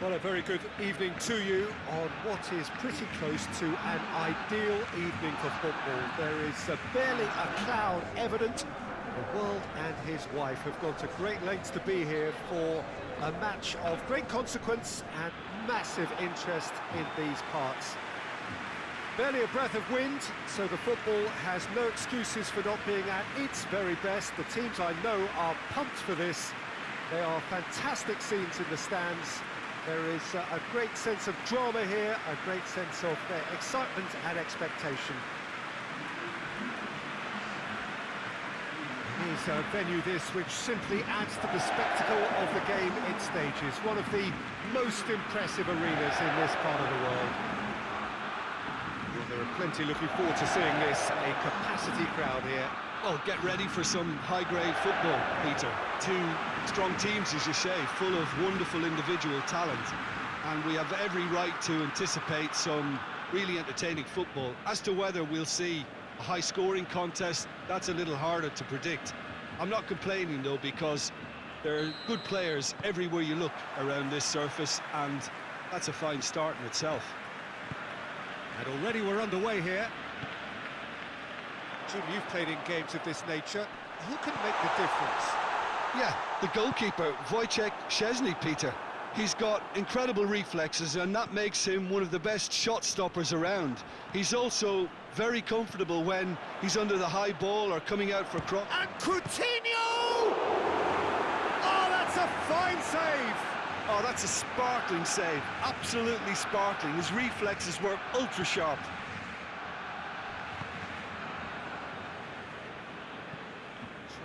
Well, a very good evening to you on what is pretty close to an ideal evening for football. There is uh, barely a cloud evident. The world and his wife have gone to great lengths to be here for a match of great consequence and massive interest in these parts. Barely a breath of wind, so the football has no excuses for not being at its very best. The teams I know are pumped for this. They are fantastic scenes in the stands. There is uh, a great sense of drama here, a great sense of uh, excitement and expectation. It is a venue this which simply adds to the spectacle of the game it stages. One of the most impressive arenas in this part of the world. Plenty looking forward to seeing this, a capacity crowd here. Well, get ready for some high-grade football, Peter. Two strong teams, as you say, full of wonderful individual talent. And we have every right to anticipate some really entertaining football. As to whether we'll see a high-scoring contest, that's a little harder to predict. I'm not complaining, though, because there are good players everywhere you look around this surface, and that's a fine start in itself. And already we're underway here. Jim, you've played in games of this nature. Who can make the difference? Yeah, the goalkeeper, Wojciech Szczesny, Peter. He's got incredible reflexes, and that makes him one of the best shot stoppers around. He's also very comfortable when he's under the high ball or coming out for cross. And Coutinho! Oh, that's a fine save! Oh, that's a sparkling save. Absolutely sparkling. His reflexes were ultra sharp.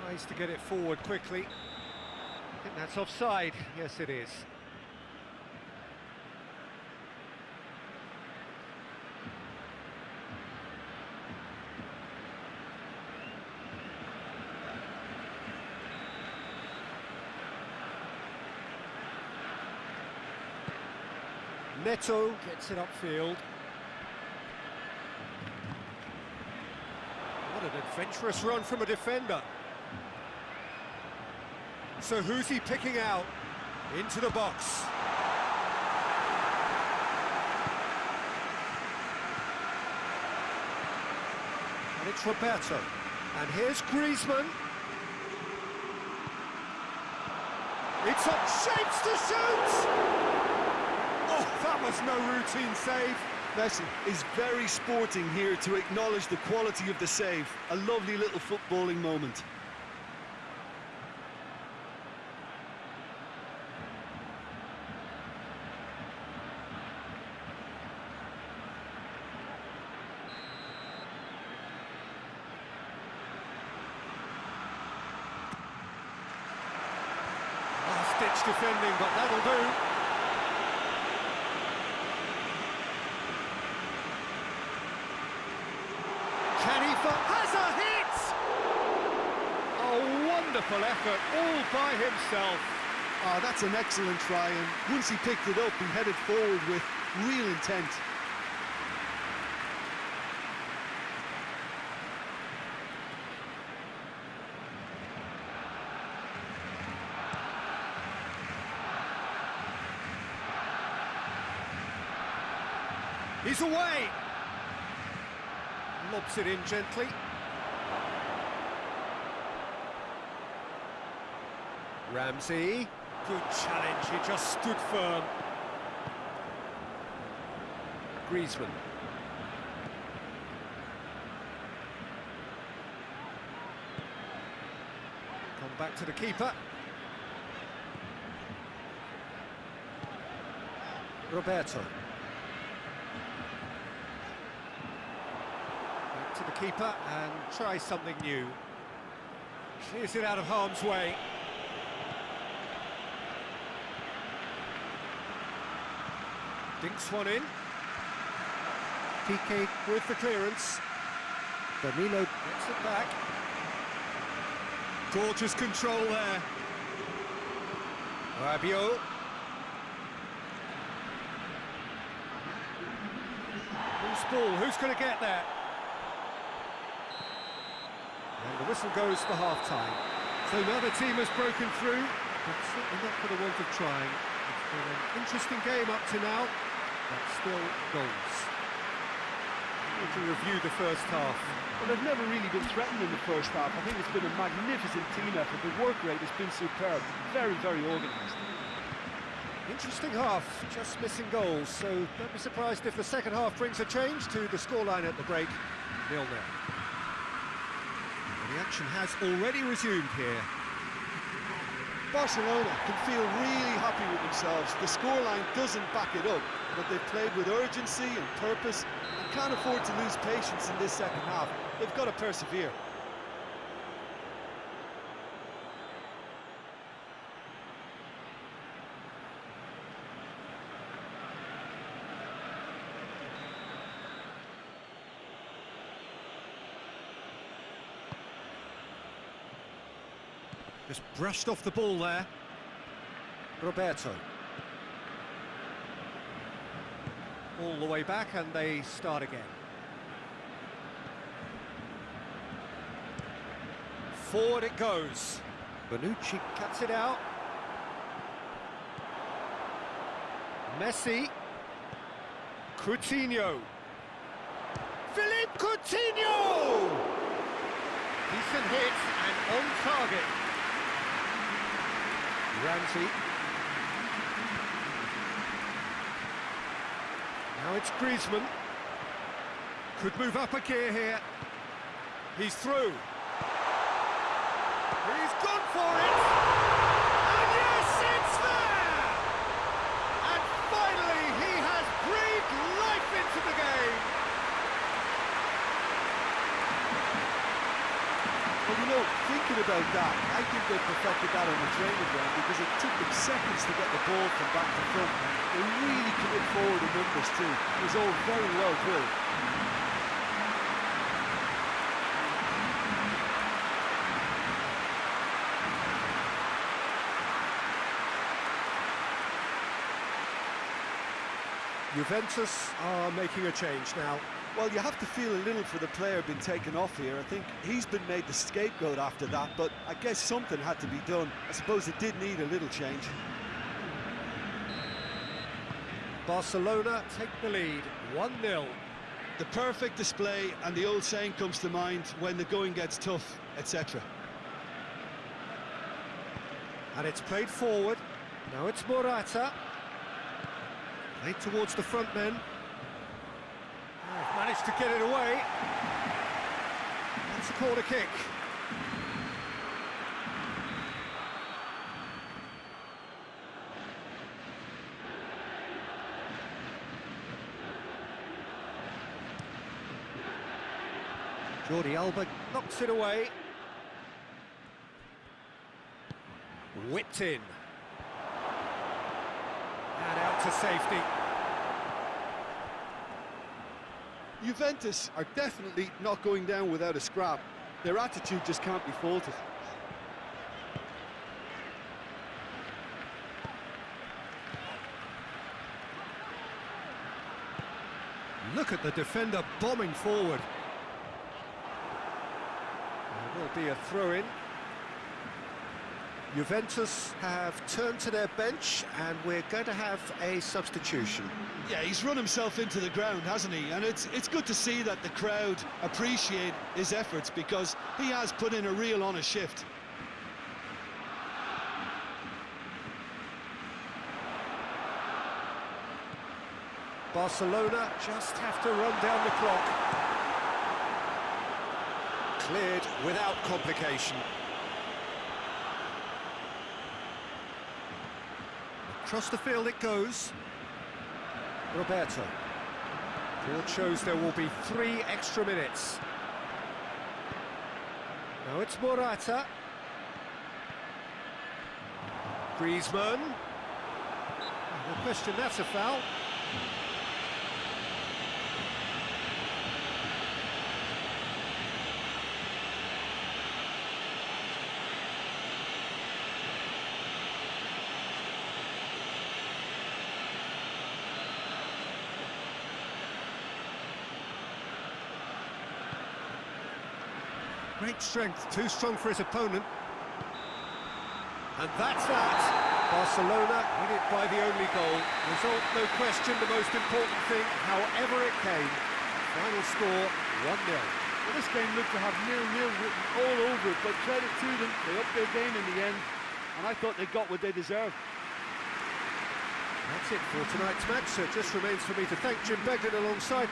Tries to get it forward quickly. I think that's offside. Yes, it is. Neto gets it upfield. What an adventurous run from a defender. So who's he picking out? Into the box. And it's Roberto. And here's Griezmann. It's up, shapes to shoot! Was no routine save. Messi is very sporting here to acknowledge the quality of the save. A lovely little footballing moment. Defending, but that'll do. Can has a hit! A wonderful effort, all by himself. Oh, that's an excellent try, and once he picked it up, he headed forward with real intent. He's away. Lobs it in gently. Ramsey. Good challenge, he just stood firm. Griezmann. Come back to the keeper. Roberto. Back to the keeper and try something new. Clears it out of harm's way. Dinks one in. Piqué with the clearance. Danilo gets it back. Gorgeous control there. Rabiot. Who's ball? Who's going to get there? And the whistle goes for half-time. So now the team has broken through, but certainly not for the want of trying. It's been an interesting game up to now, but still goals. We To review the first half. Well, they've never really been threatened in the first half. I think it's been a magnificent team effort. The work rate has been superb. Very, very organised. Interesting half, just missing goals, so don't be surprised if the second half brings a change to the scoreline at the break, nil-nil. The action has already resumed here. Barcelona can feel really happy with themselves. The scoreline doesn't back it up, but they've played with urgency and purpose and can't afford to lose patience in this second half. They've got to persevere. Just brushed off the ball there. Roberto. All the way back and they start again. Forward it goes. Bonucci cuts it out. Messi. Coutinho. Philippe Coutinho! Decent hit and on target. Ramsey. Now it's Griezmann. Could move up a gear here. He's through. He's gone for it! And yes, it's there! And finally, he has breathed life into the game! Well, you know, about that, I think they perfected that on the training ground because it took them seconds to get the ball from back to front. They really commit forward in numbers too. It was all very well drilled. Juventus are making a change now. Well, you have to feel a little for the player being taken off here. I think he's been made the scapegoat after that, but I guess something had to be done. I suppose it did need a little change. Barcelona take the lead, 1-0. The perfect display, and the old saying comes to mind, when the going gets tough, etc. And it's played forward. Now it's Morata. Played towards the front men. Managed to get it away. That's a corner kick. Jordi Alba knocks it away. Whipped in. And out to safety. Juventus are definitely not going down without a scrap. Their attitude just can't be faulted. Look at the defender bombing forward. There will be a throw-in. Juventus have turned to their bench and we're going to have a substitution. Yeah, he's run himself into the ground, hasn't he? And it's it's good to see that the crowd appreciate his efforts because he has put in a real honest shift. Barcelona just have to run down the clock. Cleared without complication. Across the field it goes. Roberto. Board shows there will be three extra minutes. Now it's Morata. Griezmann. No question, that's a foul. Great strength, too strong for his opponent. And that's that. Barcelona win it by the only goal. Result, no question, the most important thing, however it came. Final score, 1-0. Well, this game looked to have nil-nil written all over it, but credit to them, they upped their game in the end, and I thought they got what they deserved. That's it for tonight's match. So it just remains for me to thank Jim Beglin alongside